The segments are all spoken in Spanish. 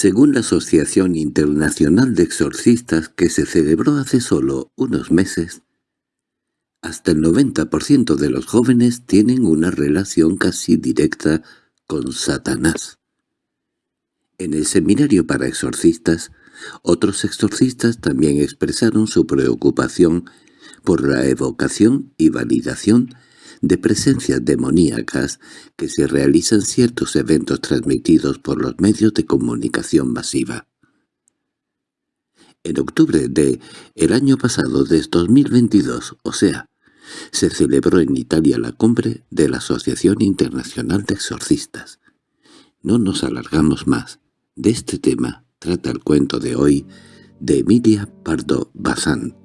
Según la Asociación Internacional de Exorcistas que se celebró hace solo unos meses, hasta el 90% de los jóvenes tienen una relación casi directa con Satanás. En el seminario para exorcistas, otros exorcistas también expresaron su preocupación por la evocación y validación de presencias demoníacas que se realizan ciertos eventos transmitidos por los medios de comunicación masiva. En octubre de el año pasado de 2022, o sea, se celebró en Italia la cumbre de la Asociación Internacional de Exorcistas. No nos alargamos más. De este tema trata el cuento de hoy de Emilia Pardo Bazán.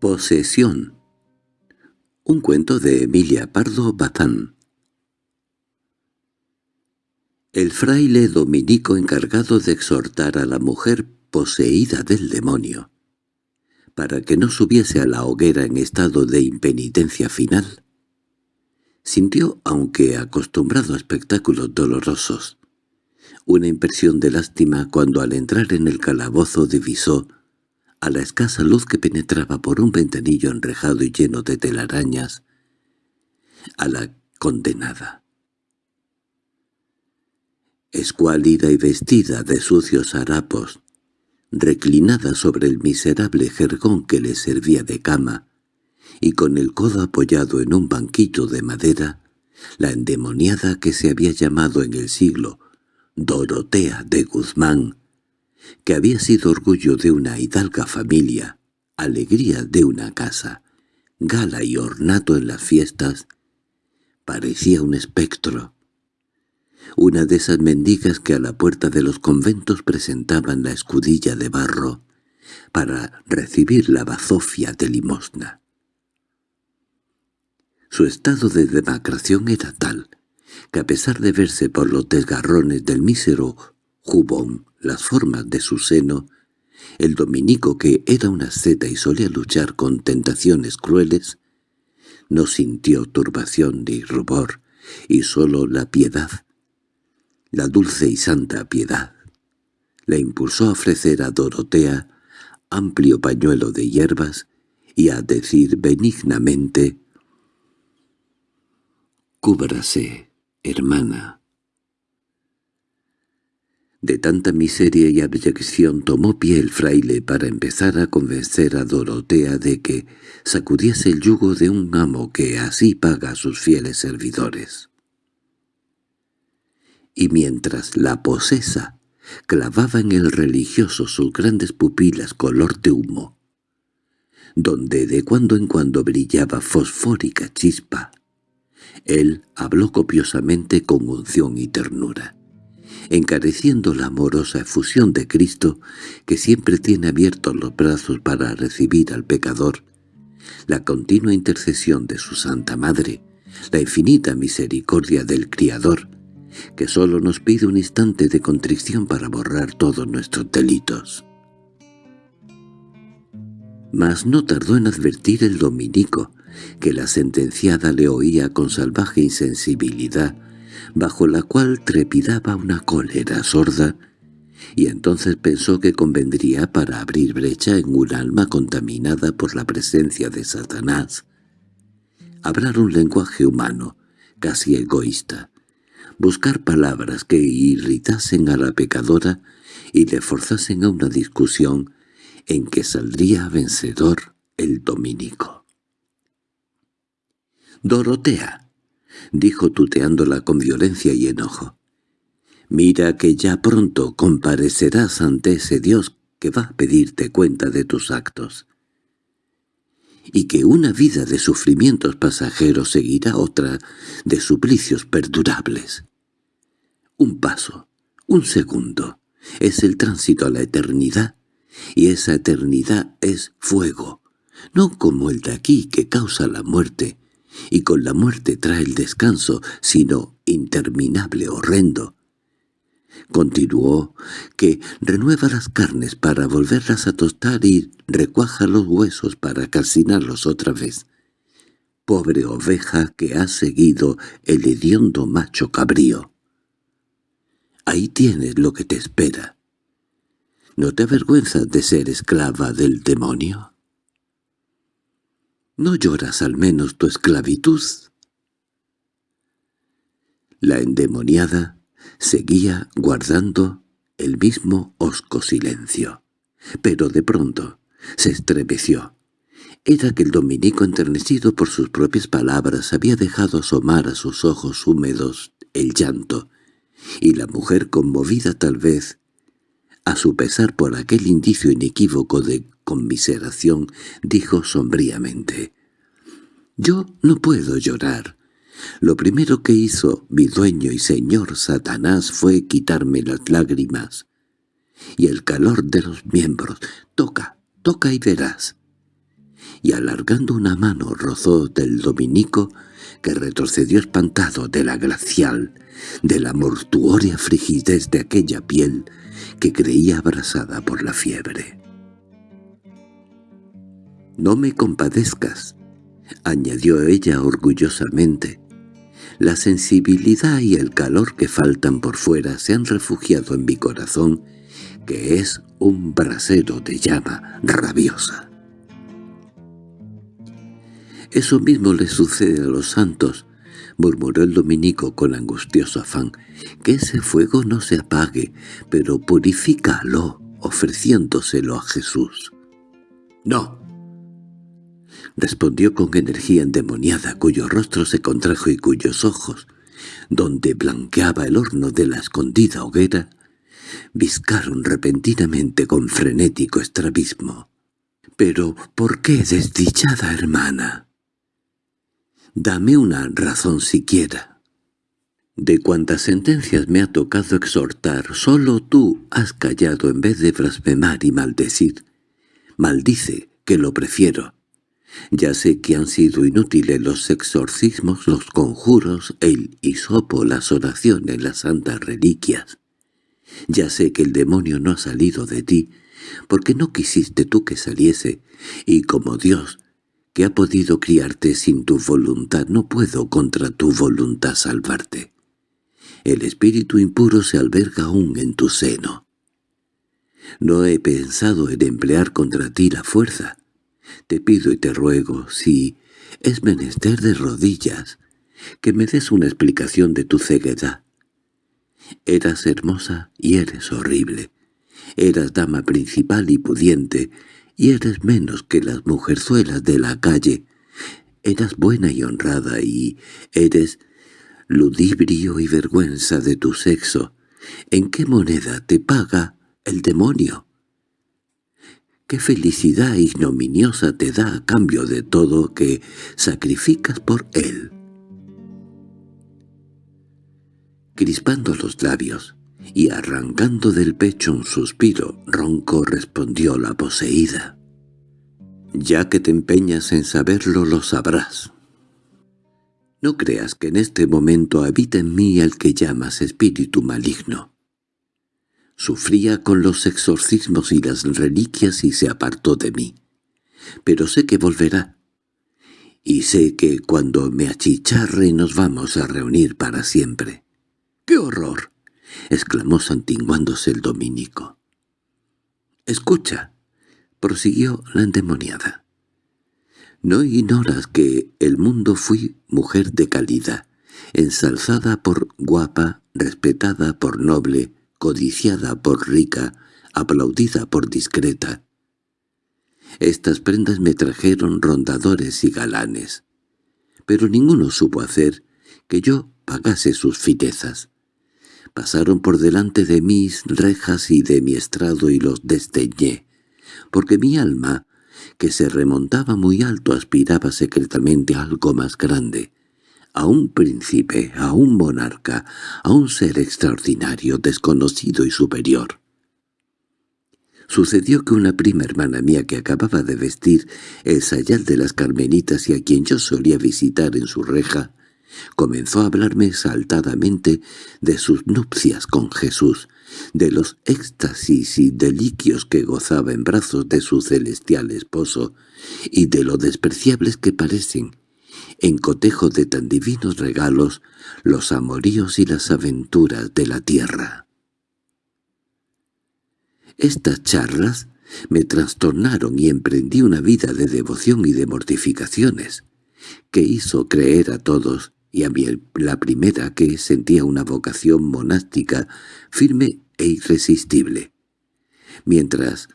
Posesión. Un cuento de Emilia Pardo Bazán. El fraile dominico encargado de exhortar a la mujer poseída del demonio, para que no subiese a la hoguera en estado de impenitencia final, sintió, aunque acostumbrado a espectáculos dolorosos, una impresión de lástima cuando al entrar en el calabozo divisó a la escasa luz que penetraba por un ventanillo enrejado y lleno de telarañas, a la condenada. Escuálida y vestida de sucios harapos, reclinada sobre el miserable jergón que le servía de cama, y con el codo apoyado en un banquillo de madera, la endemoniada que se había llamado en el siglo Dorotea de Guzmán, que había sido orgullo de una hidalga familia, alegría de una casa, gala y ornato en las fiestas, parecía un espectro. Una de esas mendigas que a la puerta de los conventos presentaban la escudilla de barro para recibir la bazofia de limosna. Su estado de demacración era tal, que a pesar de verse por los desgarrones del mísero jubón las formas de su seno, el dominico que era una seta y solía luchar con tentaciones crueles, no sintió turbación ni rubor, y sólo la piedad, la dulce y santa piedad, la impulsó a ofrecer a Dorotea amplio pañuelo de hierbas y a decir benignamente «Cúbrase, hermana». De tanta miseria y abyección tomó pie el fraile para empezar a convencer a Dorotea de que sacudiese el yugo de un amo que así paga a sus fieles servidores. Y mientras la posesa clavaba en el religioso sus grandes pupilas color de humo, donde de cuando en cuando brillaba fosfórica chispa, él habló copiosamente con unción y ternura encareciendo la amorosa efusión de Cristo que siempre tiene abiertos los brazos para recibir al pecador, la continua intercesión de su Santa Madre, la infinita misericordia del Criador, que sólo nos pide un instante de contrición para borrar todos nuestros delitos. Mas no tardó en advertir el dominico, que la sentenciada le oía con salvaje insensibilidad, bajo la cual trepidaba una cólera sorda, y entonces pensó que convendría para abrir brecha en un alma contaminada por la presencia de Satanás. Hablar un lenguaje humano, casi egoísta, buscar palabras que irritasen a la pecadora y le forzasen a una discusión en que saldría vencedor el dominico. «Dorotea», dijo tuteándola con violencia y enojo. «Mira que ya pronto comparecerás ante ese Dios que va a pedirte cuenta de tus actos, y que una vida de sufrimientos pasajeros seguirá otra de suplicios perdurables. Un paso, un segundo, es el tránsito a la eternidad, y esa eternidad es fuego, no como el de aquí que causa la muerte, y con la muerte trae el descanso, sino interminable horrendo. Continuó que renueva las carnes para volverlas a tostar y recuaja los huesos para calcinarlos otra vez. pobre oveja que ha seguido el hediondo macho cabrío. Ahí tienes lo que te espera. ¿No te avergüenzas de ser esclava del demonio? ¿No lloras al menos tu esclavitud? La endemoniada seguía guardando el mismo hosco silencio. Pero de pronto se estremeció. Era que el dominico enternecido por sus propias palabras había dejado asomar a sus ojos húmedos el llanto, y la mujer conmovida tal vez, a su pesar por aquel indicio inequívoco de conmiseración, dijo sombríamente, «Yo no puedo llorar. Lo primero que hizo mi dueño y señor Satanás fue quitarme las lágrimas y el calor de los miembros. Toca, toca y verás. Y alargando una mano rozó del dominico, que retrocedió espantado de la glacial, de la mortuoria frigidez de aquella piel que creía abrasada por la fiebre. «No me compadezcas», añadió ella orgullosamente. «La sensibilidad y el calor que faltan por fuera se han refugiado en mi corazón que es un brasero de llama rabiosa. «Eso mismo le sucede a los santos», murmuró el dominico con angustioso afán, «que ese fuego no se apague, pero purifícalo ofreciéndoselo a Jesús». «No», respondió con energía endemoniada, cuyo rostro se contrajo y cuyos ojos, donde blanqueaba el horno de la escondida hoguera, viscaron repentinamente con frenético estrabismo. «¿Pero por qué, desdichada hermana?» «Dame una razón siquiera». «De cuantas sentencias me ha tocado exhortar, solo tú has callado en vez de blasfemar y maldecir. Maldice, que lo prefiero». Ya sé que han sido inútiles los exorcismos, los conjuros, el hisopo, las oraciones, las santas reliquias. Ya sé que el demonio no ha salido de ti, porque no quisiste tú que saliese, y como Dios, que ha podido criarte sin tu voluntad, no puedo contra tu voluntad salvarte. El espíritu impuro se alberga aún en tu seno. No he pensado en emplear contra ti la fuerza. Te pido y te ruego, si es menester de rodillas, que me des una explicación de tu ceguedad. Eras hermosa y eres horrible. Eras dama principal y pudiente, y eres menos que las mujerzuelas de la calle. Eras buena y honrada y eres ludibrio y vergüenza de tu sexo. ¿En qué moneda te paga el demonio? ¿Qué felicidad ignominiosa te da a cambio de todo que sacrificas por él? crispando los labios y arrancando del pecho un suspiro ronco respondió la poseída. «Ya que te empeñas en saberlo, lo sabrás. No creas que en este momento habita en mí el que llamas espíritu maligno. Sufría con los exorcismos y las reliquias y se apartó de mí. Pero sé que volverá. Y sé que cuando me achicharre nos vamos a reunir para siempre. —¡Qué horror! —exclamó santiguándose el dominico. —Escucha —prosiguió la endemoniada—. No ignoras que el mundo fui mujer de calidad, ensalzada por guapa, respetada por noble, codiciada por rica, aplaudida por discreta. Estas prendas me trajeron rondadores y galanes, pero ninguno supo hacer que yo pagase sus fitezas. Pasaron por delante de mis rejas y de mi estrado y los desdeñé, porque mi alma, que se remontaba muy alto, aspiraba secretamente a algo más grande, a un príncipe, a un monarca, a un ser extraordinario, desconocido y superior. Sucedió que una prima hermana mía que acababa de vestir el sayal de las carmenitas y a quien yo solía visitar en su reja, Comenzó a hablarme exaltadamente de sus nupcias con Jesús, de los éxtasis y deliquios que gozaba en brazos de su celestial esposo, y de lo despreciables que parecen, en cotejo de tan divinos regalos, los amoríos y las aventuras de la tierra. Estas charlas me trastornaron y emprendí una vida de devoción y de mortificaciones, que hizo creer a todos, y a mí la primera que sentía una vocación monástica firme e irresistible. Mientras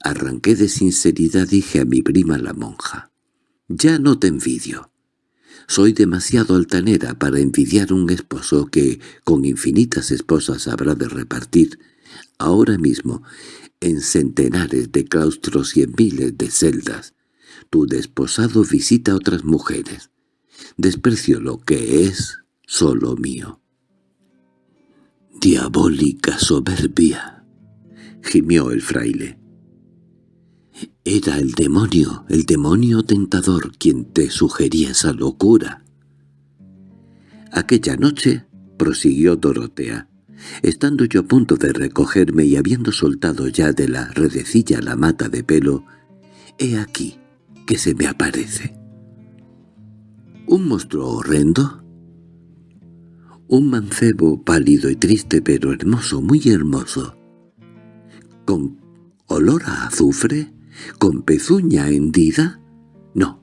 arranqué de sinceridad dije a mi prima la monja, «Ya no te envidio. Soy demasiado altanera para envidiar un esposo que, con infinitas esposas habrá de repartir, ahora mismo, en centenares de claustros y en miles de celdas. Tu desposado visita a otras mujeres. Desprecio lo que es solo mío. «Diabólica soberbia», gimió el fraile. Era el demonio, el demonio tentador quien te sugería esa locura. Aquella noche, prosiguió Dorotea, estando yo a punto de recogerme y habiendo soltado ya de la redecilla la mata de pelo, he aquí que se me aparece. ¿Un monstruo horrendo? Un mancebo pálido y triste pero hermoso, muy hermoso. ¿Con olor a azufre? ¿Con pezuña hendida? No,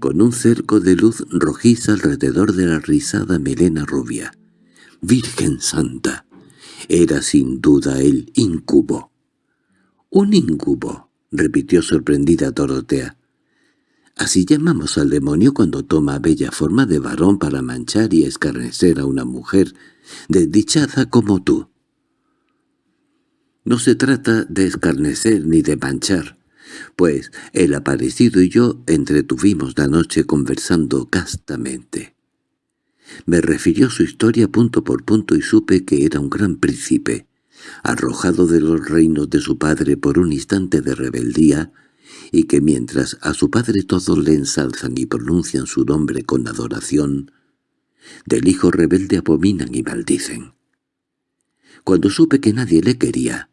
con un cerco de luz rojiza alrededor de la rizada melena rubia. ¡Virgen Santa! Era sin duda el incubo. —¡Un incubo! —repitió sorprendida Dorotea. Así llamamos al demonio cuando toma bella forma de varón para manchar y escarnecer a una mujer desdichada como tú. No se trata de escarnecer ni de manchar, pues el aparecido y yo entretuvimos la noche conversando castamente. Me refirió su historia punto por punto y supe que era un gran príncipe, arrojado de los reinos de su padre por un instante de rebeldía, y que mientras a su padre todos le ensalzan y pronuncian su nombre con adoración, del hijo rebelde abominan y maldicen. Cuando supe que nadie le quería,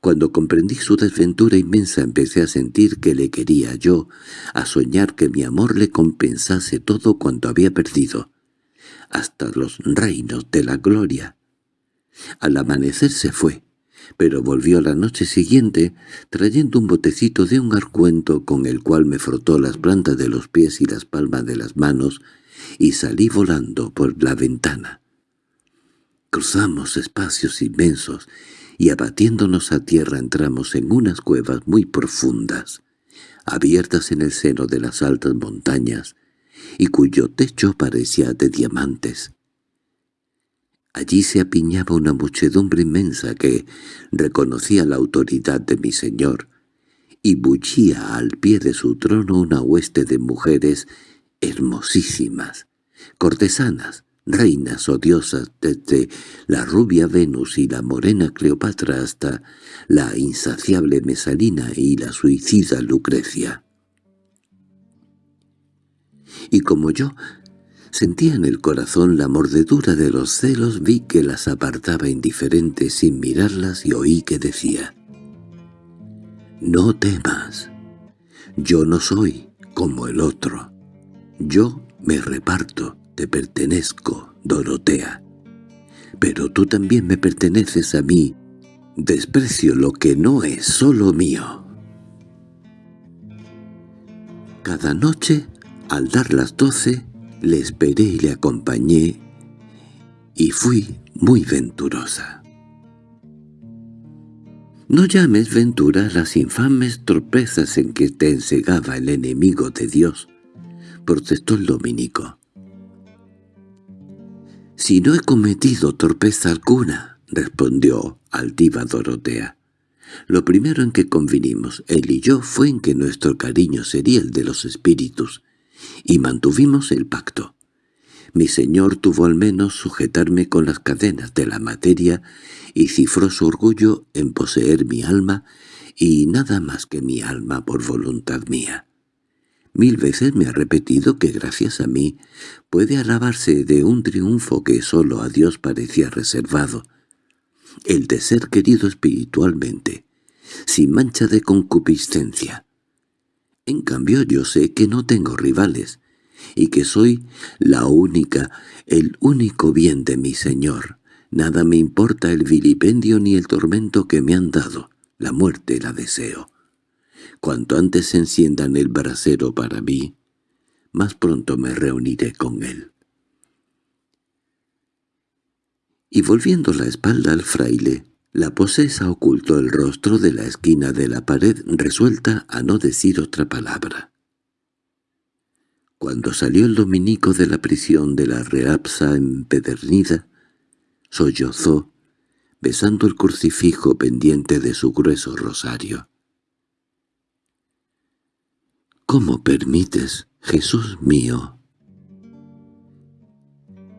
cuando comprendí su desventura inmensa empecé a sentir que le quería yo, a soñar que mi amor le compensase todo cuanto había perdido, hasta los reinos de la gloria. Al amanecer se fue, pero volvió la noche siguiente trayendo un botecito de un arcuento con el cual me frotó las plantas de los pies y las palmas de las manos y salí volando por la ventana. Cruzamos espacios inmensos y abatiéndonos a tierra entramos en unas cuevas muy profundas, abiertas en el seno de las altas montañas, y cuyo techo parecía de diamantes. Allí se apiñaba una muchedumbre inmensa que reconocía la autoridad de mi señor, y bullía al pie de su trono una hueste de mujeres hermosísimas, cortesanas, reinas o diosas desde la rubia Venus y la morena Cleopatra hasta la insaciable Mesalina y la suicida Lucrecia. Y como yo sentía en el corazón la mordedura de los celos, vi que las apartaba indiferente sin mirarlas y oí que decía «No temas, yo no soy como el otro, yo me reparto, te pertenezco, Dorotea. Pero tú también me perteneces a mí. Desprecio lo que no es solo mío. Cada noche, al dar las doce, le esperé y le acompañé, y fui muy venturosa. No llames ventura las infames torpezas en que te ensegaba el enemigo de Dios, protestó el dominico. —Si no he cometido torpeza alguna —respondió altiva Dorotea—. Lo primero en que convinimos, él y yo, fue en que nuestro cariño sería el de los espíritus, y mantuvimos el pacto. Mi señor tuvo al menos sujetarme con las cadenas de la materia y cifró su orgullo en poseer mi alma y nada más que mi alma por voluntad mía. Mil veces me ha repetido que gracias a mí puede alabarse de un triunfo que sólo a Dios parecía reservado, el de ser querido espiritualmente, sin mancha de concupiscencia. En cambio yo sé que no tengo rivales, y que soy la única, el único bien de mi Señor. Nada me importa el vilipendio ni el tormento que me han dado. La muerte la deseo. Cuanto antes enciendan el brasero para mí, más pronto me reuniré con él. Y volviendo la espalda al fraile, la posesa ocultó el rostro de la esquina de la pared resuelta a no decir otra palabra. Cuando salió el dominico de la prisión de la reapsa empedernida, sollozó, besando el crucifijo pendiente de su grueso rosario. ¿Cómo permites, Jesús mío,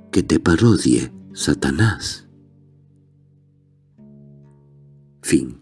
que te parodie, Satanás? Fin